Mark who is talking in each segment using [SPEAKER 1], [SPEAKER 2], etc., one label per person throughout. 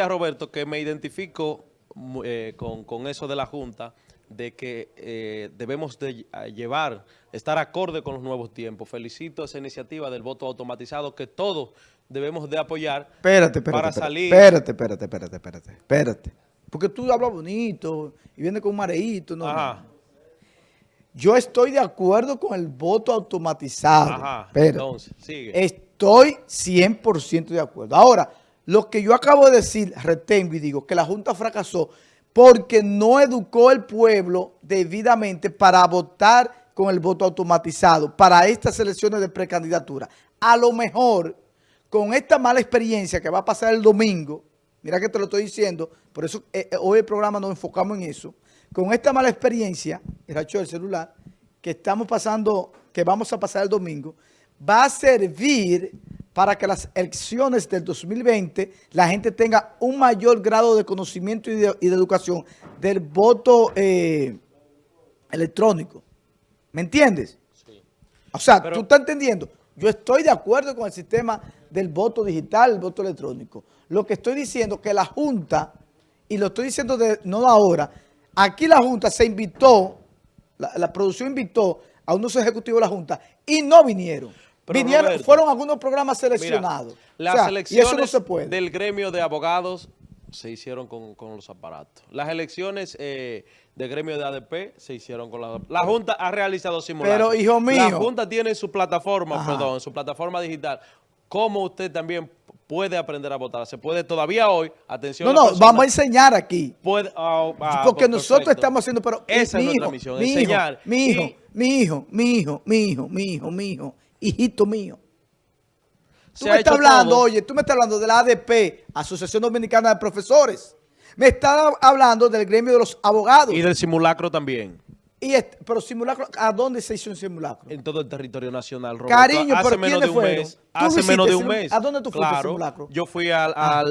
[SPEAKER 1] Roberto que me identifico eh, con, con, eso de la Junta, de que eh, debemos de llevar, estar acorde con los nuevos tiempos. Felicito esa iniciativa del voto automatizado que todos debemos de apoyar
[SPEAKER 2] espérate, espérate, para salir. Espérate, espérate, espérate, espérate, espérate. Porque tú hablas bonito y vienes con un mareíto, ¿no? Ajá. Yo estoy de acuerdo con el voto automatizado. Ajá, entonces, sigue. Estoy 100% de acuerdo. Ahora, lo que yo acabo de decir, retengo y digo que la Junta fracasó porque no educó el pueblo debidamente para votar con el voto automatizado para estas elecciones de precandidatura. A lo mejor, con esta mala experiencia que va a pasar el domingo, mira que te lo estoy diciendo, por eso eh, eh, hoy el programa nos enfocamos en eso, con esta mala experiencia, el racho del celular, que estamos pasando, que vamos a pasar el domingo, va a servir para que las elecciones del 2020 la gente tenga un mayor grado de conocimiento y de, educación del voto eh, electrónico. ¿Me entiendes? Sí. O sea, tú estás entendiendo. Yo estoy de acuerdo con el sistema del voto digital, el voto electrónico. Lo que estoy diciendo es que la Junta, y lo estoy diciendo de, no ahora, aquí la Junta se invitó, la, la producción invitó a unos ejecutivos de la Junta y no vinieron fueron algunos programas seleccionados.
[SPEAKER 1] las elecciones del gremio de abogados se hicieron con, los aparatos. Las elecciones eh, del gremio de ADP se hicieron con la... La Junta ha realizado simulacros.
[SPEAKER 2] Pero, hijo mío...
[SPEAKER 1] La Junta tiene su plataforma, perdón, su plataforma digital. ¿Cómo usted también puede aprender a votar? Se puede todavía hoy, atención...
[SPEAKER 2] No, no, vamos a enseñar aquí.
[SPEAKER 1] Puede, ah,
[SPEAKER 2] ah, porque pues nosotros estamos haciendo... Pero,
[SPEAKER 1] Esa es nuestra misión, enseñar.
[SPEAKER 2] mi hijo, mi hijo, mi hijo, mi hijo, mi hijo, mi hijo hijito mío. Tú me estás hablando, oye, tú me estás hablando de la ADP, Asociación Dominicana de Profesores. Me estás hablando del gremio de los abogados.
[SPEAKER 1] Y del simulacro también.
[SPEAKER 2] Y pero simulacro, ¿a dónde se hizo un simulacro?
[SPEAKER 1] En todo el territorio nacional,
[SPEAKER 2] Roberto. Cariño, hace menos de un mes.
[SPEAKER 1] Hace menos de un mes.
[SPEAKER 2] ¿A dónde tú fuiste claro, simulacro?
[SPEAKER 1] Yo fui al, ah,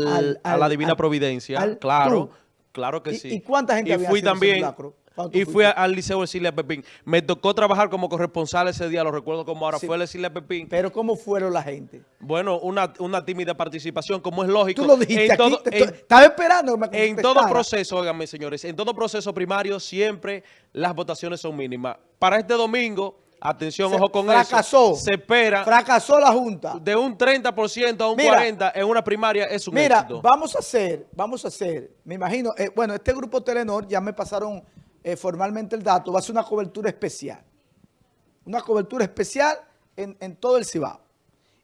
[SPEAKER 1] a la Divina Providencia, claro. Claro que sí.
[SPEAKER 2] ¿Y cuánta gente
[SPEAKER 1] y
[SPEAKER 2] había
[SPEAKER 1] fui también, simulacro? Y fui al Liceo de Pepín. Me tocó trabajar como corresponsal ese día, lo recuerdo como ahora, fue el Cecilia Pepín.
[SPEAKER 2] Pero ¿cómo fueron la gente?
[SPEAKER 1] Bueno, una, una tímida participación, como es lógico.
[SPEAKER 2] Tú lo dijiste aquí, estaba esperando
[SPEAKER 1] En todo proceso, óigame señores, en todo proceso primario siempre las votaciones son mínimas. Para este domingo... Atención, ojo con
[SPEAKER 2] fracasó,
[SPEAKER 1] eso. Se espera.
[SPEAKER 2] Fracasó la Junta.
[SPEAKER 1] De un 30% a un 40% en una primaria es un
[SPEAKER 2] Mira, vamos a hacer, vamos a hacer, me imagino, eh, bueno, este grupo Telenor ya me pasaron eh, formalmente el dato, va a ser una cobertura especial. Una cobertura especial en, todo el Cibao.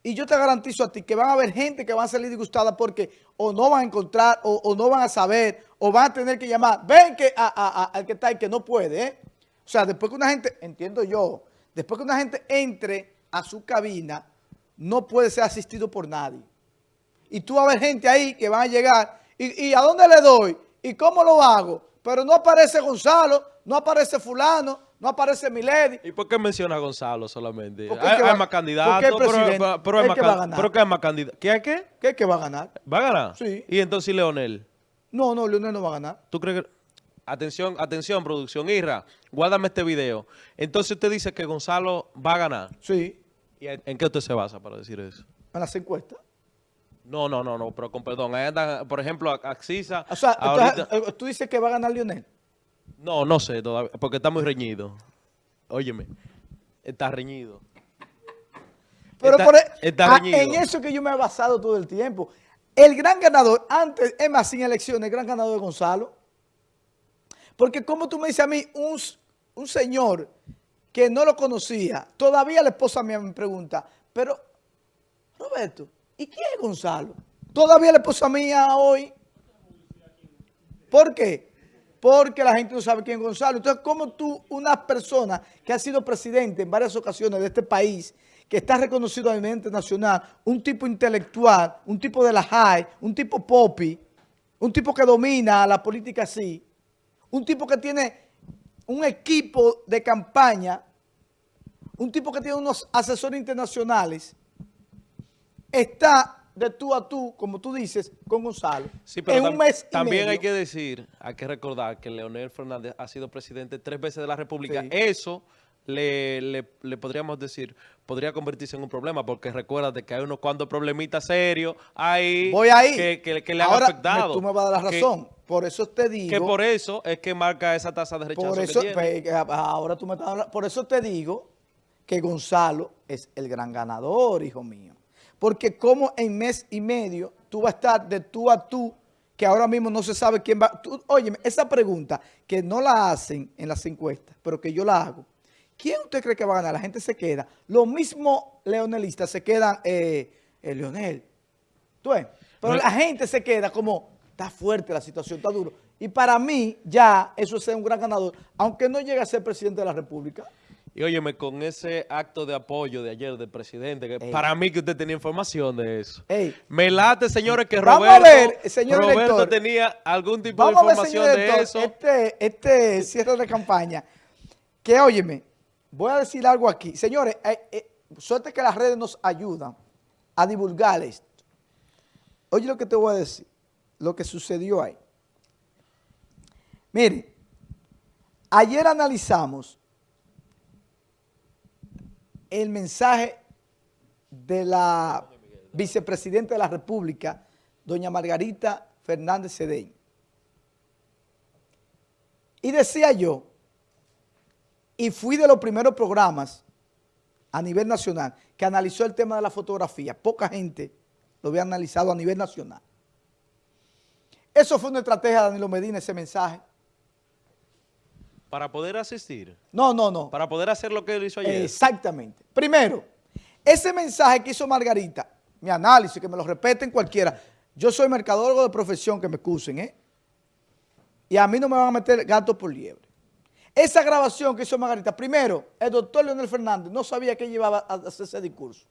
[SPEAKER 2] Y yo te garantizo a ti que van a haber gente que va a salir disgustada porque o no van a encontrar, o, no van a saber, o van a tener que llamar. Ven que al que está y que no puede. ¿eh? O sea, después que una gente, entiendo yo, después que una gente entre a su cabina, no puede ser asistido por nadie. Y tú vas a ver gente ahí que van a llegar. ¿Y, y a dónde le doy? ¿Y cómo lo hago? Pero no aparece Gonzalo, no aparece fulano, no aparece Milady.
[SPEAKER 1] ¿Y por qué menciona a Gonzalo solamente? Hay, más candidatos, pero, pero, pero, hay más, pero ¿qué hay más candidatos? ¿Qué hay qué?
[SPEAKER 2] ¿Qué es que va a ganar?
[SPEAKER 1] ¿Va a ganar?
[SPEAKER 2] Sí.
[SPEAKER 1] ¿Y entonces Leonel?
[SPEAKER 2] No, no, Leonel no va a ganar.
[SPEAKER 1] ¿Tú crees que...? Atención, atención, producción. Irra, guárdame este video. Entonces usted dice que Gonzalo va a ganar.
[SPEAKER 2] Sí.
[SPEAKER 1] ¿Y en qué usted se basa para decir eso?
[SPEAKER 2] En las encuestas.
[SPEAKER 1] No, no, no, no, pero con perdón. Ahí por ejemplo, Axisa.
[SPEAKER 2] O sea, ahorita... Eh, ¿tú dices que va a ganar Lionel?
[SPEAKER 1] No, no sé todavía, porque está muy reñido. Óyeme, está reñido.
[SPEAKER 2] Pero por, e- está reñido. en eso que yo me he basado todo el tiempo. El gran ganador, antes, es más, sin elecciones, el gran ganador de Gonzalo. Porque como tú me dices a mí, un, un señor que no lo conocía, todavía la esposa mía me pregunta, pero, Roberto, ¿Y quién es Gonzalo? Todavía la esposa mía hoy. ¿Por qué? Porque la gente no sabe quién es Gonzalo. Entonces, ¿cómo tú, una persona que ha sido presidente en varias ocasiones de este país, que está reconocido a nivel internacional, un tipo intelectual, un tipo de la high, un tipo popi, un tipo que domina la política así, un tipo que tiene un equipo de campaña, un tipo que tiene unos asesores internacionales, está de tú a tú, como tú dices, con Gonzalo.
[SPEAKER 1] Sí, pero en un mes también hay que decir, hay que recordar que Leonel Fernández ha sido presidente tres veces de la República. Eso le, le, podríamos decir, podría convertirse en un problema, porque recuérdate que hay unos cuantos problemitas serios ahí,
[SPEAKER 2] Voy ahí.
[SPEAKER 1] Que, que, le han afectado.
[SPEAKER 2] tú me vas a dar la razón. por eso te digo...
[SPEAKER 1] Que por eso es que marca esa tasa de rechazo
[SPEAKER 2] por eso, pues, ahora tú me estás Por eso te digo que Gonzalo es el gran ganador, hijo mío. Porque como en mes y medio tú vas a estar de tú a tú que ahora mismo no se sabe quién va. Oye, esa pregunta que no la hacen en las encuestas, pero que yo la hago. ¿Quién usted cree que va a ganar? La gente se queda. Los mismos leonelistas se quedan, eh, el Leonel. ¿Tú ves? Pero la gente se queda como, está fuerte la situación, está duro. Y para mí, ya, eso es un gran ganador, aunque no llegue a ser presidente de la República.
[SPEAKER 1] Y óyeme, con ese acto de apoyo de ayer del presidente, que para mí que usted tenía información de eso. Me late, señores, que Roberto, tenía algún tipo de información de eso.
[SPEAKER 2] Este, este cierre de campaña, que óyeme, voy a decir algo aquí. Señores, eh, eh, suerte que las redes nos ayudan a divulgar esto. Oye lo que te voy a decir, lo que sucedió ahí. Mire, ayer analizamos el mensaje de la vicepresidenta de la República, doña Margarita Fernández Cedeño. Y decía yo, y fui de los primeros programas a nivel nacional que analizó el tema de la fotografía. Poca gente lo había analizado a nivel nacional. Eso fue una estrategia de Danilo Medina, ese mensaje.
[SPEAKER 1] Para poder asistir.
[SPEAKER 2] No, no, no.
[SPEAKER 1] Para poder hacer lo que él hizo ayer.
[SPEAKER 2] Exactamente. Primero, ese mensaje que hizo Margarita, mi análisis, que me lo repeten cualquiera. Yo soy mercadólogo de profesión, que me excusen, ¿eh? Y a mí no me van a meter gato por liebre. Esa grabación que hizo Margarita, primero, el doctor Leonel Fernández no sabía que llevaba a hacer ese discurso.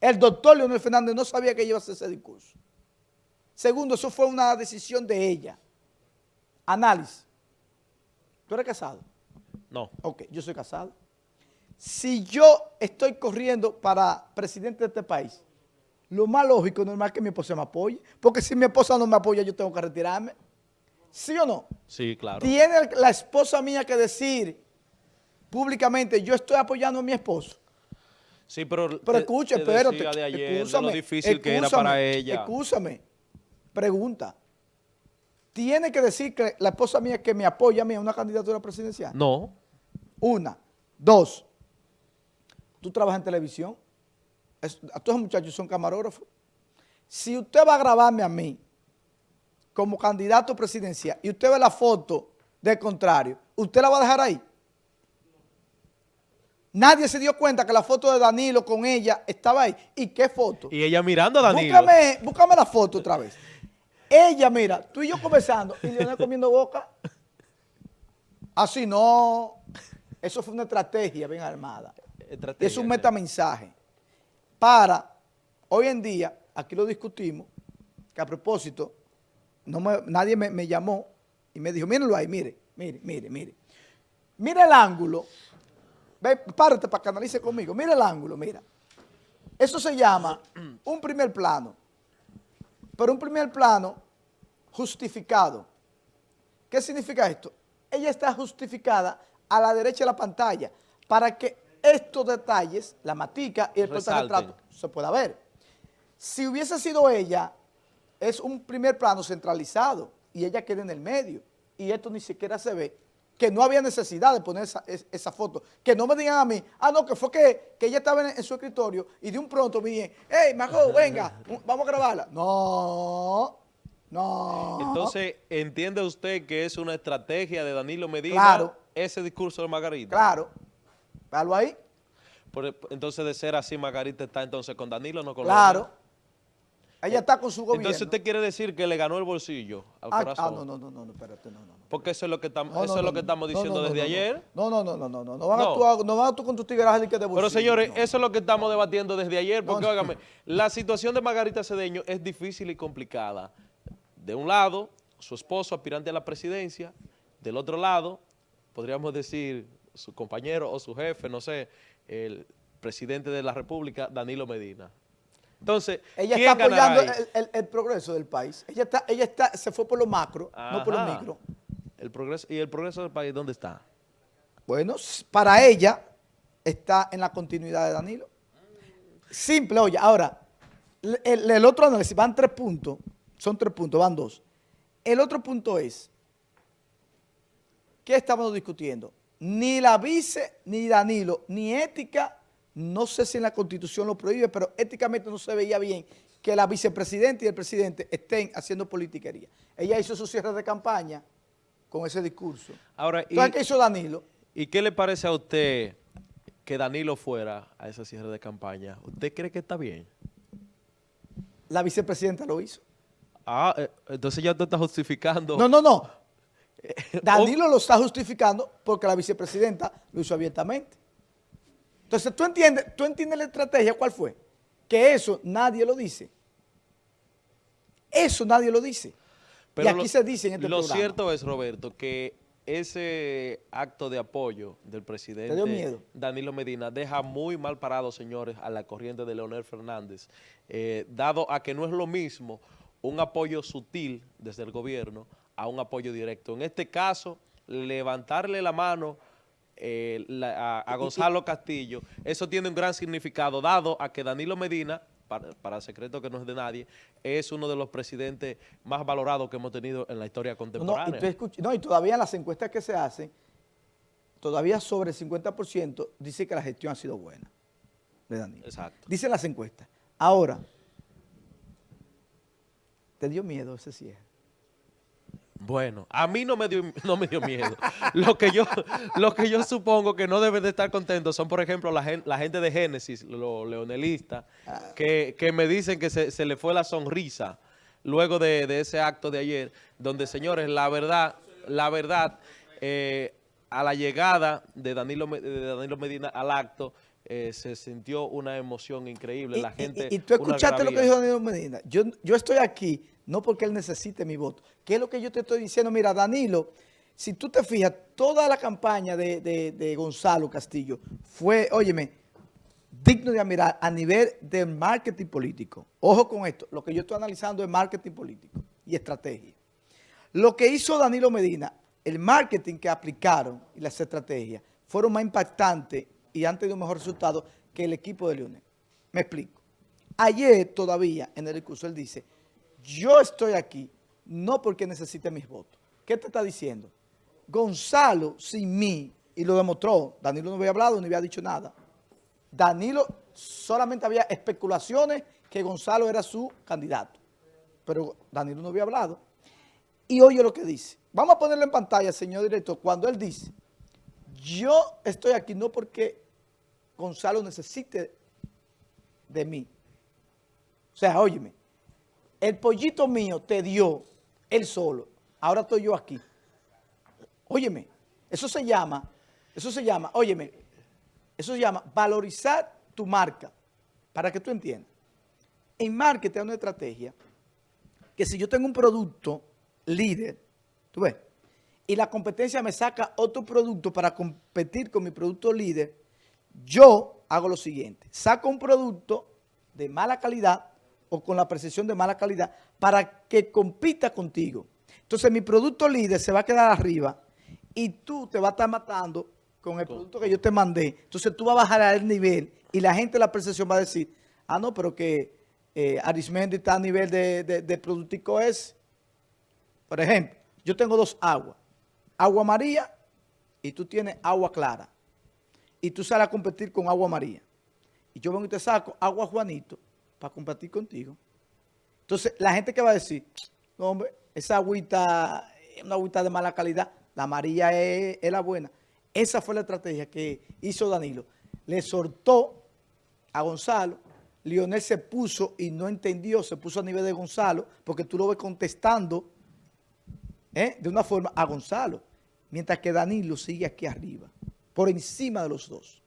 [SPEAKER 2] El doctor Leonel Fernández no sabía que iba a hacer ese discurso. Segundo, eso fue una decisión de ella. Análisis. ¿Tú eres casado?
[SPEAKER 1] No.
[SPEAKER 2] Ok, yo soy casado. Si yo estoy corriendo para presidente de este país, lo más lógico, normal es que mi esposa me apoye. Porque si mi esposa no me apoya, yo tengo que retirarme. ¿Sí o no?
[SPEAKER 1] Sí, claro.
[SPEAKER 2] Tiene la esposa mía que decir públicamente, yo estoy apoyando a mi esposo.
[SPEAKER 1] Sí, pero...
[SPEAKER 2] Pero escucha, espérate.
[SPEAKER 1] De ayer, de lo difícil que era para ella.
[SPEAKER 2] Escúchame. Pregunta tiene que decir que la esposa mía que me apoya a mí en una candidatura presidencial?
[SPEAKER 1] No.
[SPEAKER 2] Una. Dos. ¿Tú trabajas en televisión? a todos los muchachos son camarógrafos. Si usted va a grabarme a mí como candidato presidencial y usted ve la foto del contrario, ¿usted la va a dejar ahí? Nadie se dio cuenta que la foto de Danilo con ella estaba ahí. ¿Y qué foto?
[SPEAKER 1] Y ella mirando a Danilo.
[SPEAKER 2] Búscame, búscame la foto otra vez. Ella, mira, tú y yo conversando y Leonel comiendo boca. Así no. Eso fue una estrategia bien armada. es un metamensaje. Para, hoy en día, aquí lo discutimos, que a propósito, no nadie me, llamó y me dijo, mírenlo ahí, mire, mire, mire, mire. Mira el ángulo. Ve, párate para que analice conmigo. Mira el ángulo, mira. Eso se llama un primer plano pero un primer plano justificado. ¿Qué significa esto? Ella está justificada a la derecha de la pantalla para que estos detalles, la matica y el retrato se pueda ver. Si hubiese sido ella, es un primer plano centralizado y ella queda en el medio y esto ni siquiera se ve, que no había necesidad de poner esa, foto. Que no me digan a mí, ah, no, que fue que, ella estaba en, su escritorio y de un pronto me dije, hey, Majo, venga, vamos a grabarla. No, no.
[SPEAKER 1] Entonces, ¿entiende usted que es una estrategia de Danilo Medina ese discurso de Margarita?
[SPEAKER 2] Claro. Véalo ahí.
[SPEAKER 1] entonces, de ser así, Margarita está entonces con Danilo, no con
[SPEAKER 2] Claro. Ella está con su gobierno.
[SPEAKER 1] Entonces usted quiere decir que le ganó el bolsillo al
[SPEAKER 2] ah,
[SPEAKER 1] corazón.
[SPEAKER 2] Ah, no, no, no, no, espérate, no, no.
[SPEAKER 1] Porque eso es lo que, estamos, eso es lo que estamos diciendo desde ayer.
[SPEAKER 2] No, no, no, no, no, no, no van a actuar, no van a actuar con tus que de bolsillo.
[SPEAKER 1] Pero señores, eso es lo que estamos debatiendo desde ayer, porque óigame, la situación de Margarita Cedeño es difícil y complicada. De un lado, su esposo aspirante a la presidencia, del otro lado, podríamos decir, su compañero o su jefe, no sé, el presidente de la República, Danilo Medina. Entonces,
[SPEAKER 2] ella está apoyando el, progreso del país. Ella está, ella está, se fue por lo macro, no por lo micro.
[SPEAKER 1] El progreso, ¿Y el progreso del país dónde está?
[SPEAKER 2] Bueno, para ella está en la continuidad de Danilo. Simple, oye, ahora, el, el otro análisis, van tres puntos, son tres puntos, van dos. El otro punto es, ¿qué estamos discutiendo? Ni la vice, ni Danilo, ni ética, no sé si en la Constitución lo prohíbe, pero éticamente no se veía bien que la vicepresidenta y el presidente estén haciendo politiquería. Ella hizo su cierre de campaña con ese discurso.
[SPEAKER 1] Ahora,
[SPEAKER 2] ¿qué hizo Danilo?
[SPEAKER 1] ¿Y qué le parece a usted que Danilo fuera a ese cierre de campaña? ¿Usted cree que está bien?
[SPEAKER 2] La vicepresidenta lo hizo.
[SPEAKER 1] Ah, eh, entonces ya usted está justificando.
[SPEAKER 2] No, no, no. Danilo lo está justificando porque la vicepresidenta lo hizo abiertamente. Entonces, ¿tú entiendes, ¿tú entiendes la estrategia cuál fue? Que eso nadie lo dice. Eso nadie lo dice.
[SPEAKER 1] Pero y aquí se dice en este Lo cierto es, Roberto, que ese acto de apoyo del presidente Danilo Medina deja muy mal parado, señores, a la corriente de Leonel Fernández, eh, dado a que no es lo mismo un apoyo sutil desde el gobierno a un apoyo directo. En este caso, levantarle la mano eh, a, Gonzalo Castillo, eso tiene un gran significado, dado a que Danilo Medina, para, secreto que no es de nadie, es uno de los presidentes más valorados que hemos tenido en la historia contemporánea.
[SPEAKER 2] No, y, todavía en las encuestas que se hacen, todavía sobre el 50% dice que la gestión ha sido buena de Danilo.
[SPEAKER 1] Exacto.
[SPEAKER 2] Dicen las encuestas. Ahora, ¿te dio miedo ese cierre?
[SPEAKER 1] Bueno, a mí no me dio, no me dio miedo. lo, que yo, lo que yo supongo que no deben de estar contentos son, por ejemplo, la, gente de Génesis, los leonelistas, que, me dicen que se, le fue la sonrisa luego de, ese acto de ayer, donde, señores, la verdad, la verdad, eh, a la llegada de Danilo, de Danilo Medina al acto, eh, se sintió una emoción increíble. La gente...
[SPEAKER 2] Y, tú escuchaste lo que dijo Danilo Medina. Yo, yo estoy aquí no porque él necesite mi voto. ¿Qué es lo que yo te estoy diciendo? Mira, Danilo, si tú te fijas, toda la campaña de, Gonzalo Castillo fue, óyeme, digno de admirar a nivel de marketing político. Ojo con esto, lo que yo estoy analizando es marketing político y estrategia. Lo que hizo Danilo Medina, el marketing que aplicaron y las estrategias fueron más impactantes y han tenido un mejor resultado que el equipo de Leonel. Me explico. Ayer todavía en el discurso él dice, yo estoy aquí no porque necesite mis votos. ¿Qué te está diciendo? Gonzalo sin mí, y lo demostró, Danilo no había hablado ni había dicho nada. Danilo solamente había especulaciones que Gonzalo era su candidato, pero Danilo no había hablado. Y oye lo que dice. Vamos a ponerlo en pantalla, señor director, cuando él dice, yo estoy aquí no porque Gonzalo necesite de mí. O sea, óyeme, el pollito mío te dio él solo, ahora estoy yo aquí. Óyeme, eso se llama, eso se llama, óyeme, eso se llama valorizar tu marca, para que tú entiendas. En marketing hay una estrategia que si yo tengo un producto líder, tú ves, y la competencia me saca otro producto para competir con mi producto líder, yo hago lo siguiente, saco un producto de mala calidad o con la percepción de mala calidad para que compita contigo. Entonces mi producto líder se va a quedar arriba y tú te vas a estar matando con el producto que yo te mandé. Entonces tú vas a bajar al nivel y la gente de la percepción va a decir, ah, no, pero que eh, Arismendi está a nivel de, de, productico es. Por ejemplo, yo tengo dos aguas. Agua María y tú tienes agua clara. Y tú sales a competir con agua María. Y yo vengo y te saco agua Juanito para compartir contigo. Entonces, la gente que va a decir, no, hombre, esa agüita es una agüita de mala calidad, la amarilla es, la buena. Esa fue la estrategia que hizo Danilo. Le soltó a Gonzalo, Lionel se puso y no entendió, se puso a nivel de Gonzalo, porque tú lo ves contestando ¿eh? de una forma a Gonzalo, mientras que Danilo sigue aquí arriba, por encima de los dos.